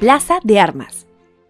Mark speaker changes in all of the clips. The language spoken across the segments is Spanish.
Speaker 1: Plaza de Armas.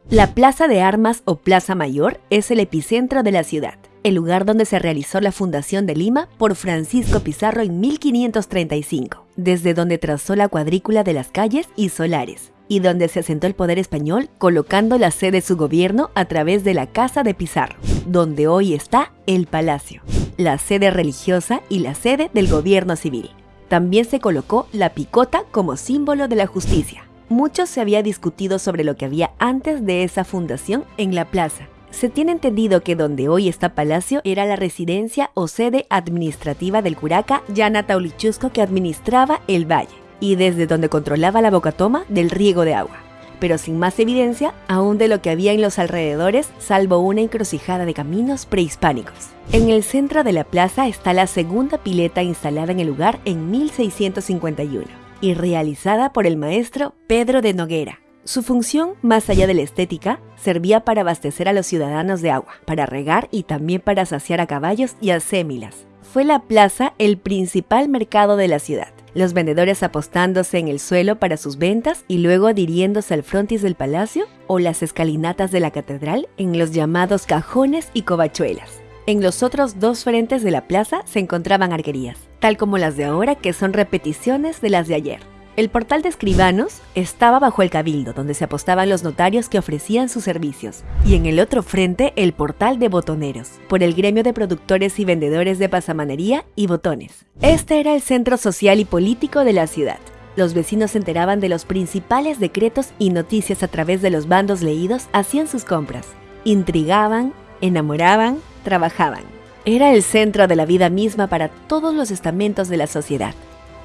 Speaker 1: La Plaza de Armas o Plaza Mayor es el epicentro de la ciudad, el lugar donde se realizó la fundación de Lima por Francisco Pizarro en 1535, desde donde trazó la cuadrícula de las calles y solares, y donde se asentó el poder español colocando la sede de su gobierno a través de la Casa de Pizarro, donde hoy está el Palacio, la sede religiosa y la sede del gobierno civil. También se colocó la picota como símbolo de la justicia. Mucho se había discutido sobre lo que había antes de esa fundación en la plaza. Se tiene entendido que donde hoy está Palacio era la residencia o sede administrativa del curaca Yana Taulichusco que administraba el valle y desde donde controlaba la bocatoma del riego de agua pero sin más evidencia aún de lo que había en los alrededores, salvo una encrucijada de caminos prehispánicos. En el centro de la plaza está la segunda pileta instalada en el lugar en 1651 y realizada por el maestro Pedro de Noguera. Su función, más allá de la estética, servía para abastecer a los ciudadanos de agua, para regar y también para saciar a caballos y a sémilas. Fue la plaza el principal mercado de la ciudad los vendedores apostándose en el suelo para sus ventas y luego adhiriéndose al frontis del palacio o las escalinatas de la catedral en los llamados cajones y covachuelas. En los otros dos frentes de la plaza se encontraban arquerías, tal como las de ahora que son repeticiones de las de ayer. El portal de escribanos estaba bajo el cabildo, donde se apostaban los notarios que ofrecían sus servicios, y en el otro frente el portal de botoneros, por el gremio de productores y vendedores de pasamanería y botones. Este era el centro social y político de la ciudad. Los vecinos se enteraban de los principales decretos y noticias a través de los bandos leídos, hacían sus compras, intrigaban, enamoraban, trabajaban. Era el centro de la vida misma para todos los estamentos de la sociedad.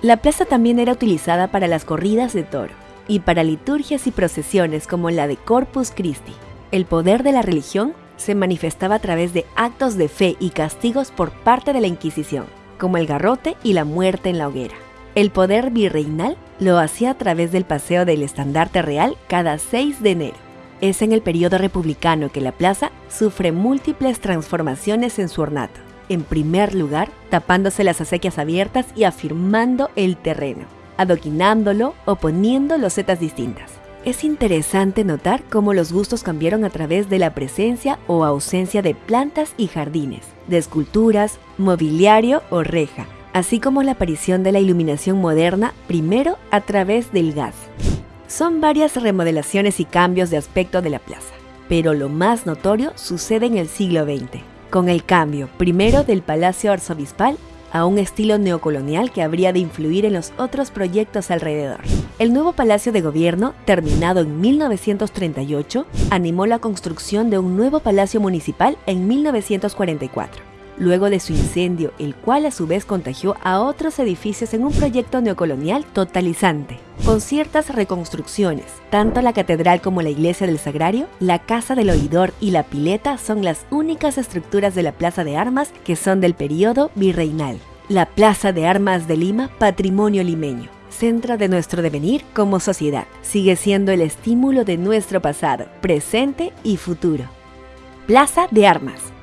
Speaker 1: La plaza también era utilizada para las corridas de toro y para liturgias y procesiones como la de Corpus Christi. El poder de la religión se manifestaba a través de actos de fe y castigos por parte de la Inquisición, como el garrote y la muerte en la hoguera. El poder virreinal lo hacía a través del paseo del estandarte real cada 6 de enero. Es en el periodo republicano que la plaza sufre múltiples transformaciones en su ornato en primer lugar, tapándose las acequias abiertas y afirmando el terreno, adoquinándolo o poniendo losetas distintas. Es interesante notar cómo los gustos cambiaron a través de la presencia o ausencia de plantas y jardines, de esculturas, mobiliario o reja, así como la aparición de la iluminación moderna primero a través del gas. Son varias remodelaciones y cambios de aspecto de la plaza, pero lo más notorio sucede en el siglo XX con el cambio primero del Palacio Arzobispal a un estilo neocolonial que habría de influir en los otros proyectos alrededor. El nuevo Palacio de Gobierno, terminado en 1938, animó la construcción de un nuevo Palacio Municipal en 1944 luego de su incendio, el cual a su vez contagió a otros edificios en un proyecto neocolonial totalizante. Con ciertas reconstrucciones, tanto la catedral como la iglesia del Sagrario, la casa del oidor y la pileta son las únicas estructuras de la Plaza de Armas que son del periodo virreinal. La Plaza de Armas de Lima, patrimonio limeño centro de nuestro devenir como sociedad. Sigue siendo el estímulo de nuestro pasado, presente y futuro. Plaza de Armas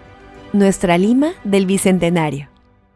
Speaker 1: nuestra Lima del Bicentenario.